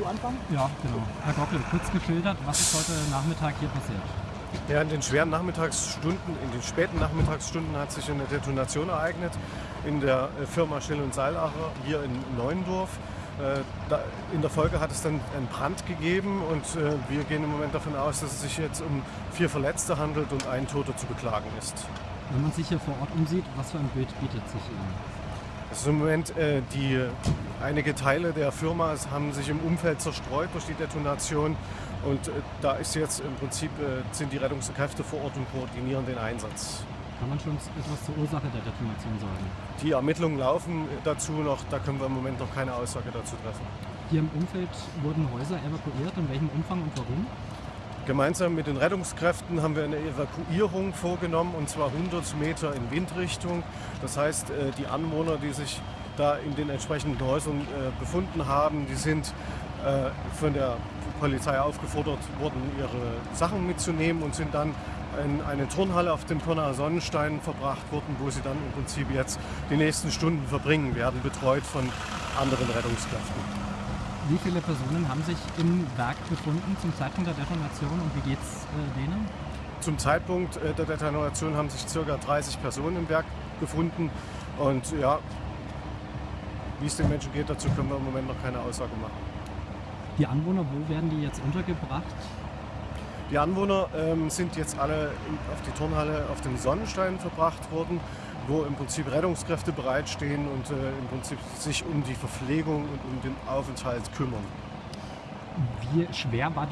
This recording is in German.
du anfangen? Ja, genau. Herr Gockel, kurz geschildert, was ist heute Nachmittag hier passiert? Ja, in den schweren Nachmittagsstunden, in den späten Nachmittagsstunden hat sich eine Detonation ereignet in der äh, Firma Schill und Seilacher hier in Neuendorf. Äh, in der Folge hat es dann einen Brand gegeben und äh, wir gehen im Moment davon aus, dass es sich jetzt um vier Verletzte handelt und ein Toter zu beklagen ist. Wenn man sich hier vor Ort umsieht, was für ein Bild bietet sich Ihnen? Also im Moment äh, die, einige Teile der Firma haben sich im Umfeld zerstreut durch die Detonation und äh, da ist jetzt im Prinzip äh, sind die Rettungskräfte vor Ort und koordinieren den Einsatz. Kann man schon etwas zur Ursache der Detonation sagen? Die Ermittlungen laufen dazu noch, da können wir im Moment noch keine Aussage dazu treffen. Hier im Umfeld wurden Häuser evakuiert, in welchem Umfang und warum? Gemeinsam mit den Rettungskräften haben wir eine Evakuierung vorgenommen und zwar 100 Meter in Windrichtung. Das heißt, äh, die Anwohner, die sich da in den entsprechenden Häusern äh, befunden haben, die sind äh, von der Polizei aufgefordert worden, ihre Sachen mitzunehmen und sind dann in eine Turnhalle auf dem Pirnaer Sonnenstein verbracht worden, wo sie dann im Prinzip jetzt die nächsten Stunden verbringen werden, betreut von anderen Rettungskräften. Wie viele Personen haben sich im Werk befunden zum Zeitpunkt der Detonation und wie geht es äh, denen? Zum Zeitpunkt äh, der Detonation haben sich ca. 30 Personen im Werk befunden. Und ja, wie es den Menschen geht, dazu können wir im Moment noch keine Aussage machen. Die Anwohner, wo werden die jetzt untergebracht? Die Anwohner ähm, sind jetzt alle auf die Turnhalle auf dem Sonnenstein verbracht worden wo im Prinzip Rettungskräfte bereitstehen und äh, im Prinzip sich um die Verpflegung und um den Aufenthalt kümmern. Wie schwer war die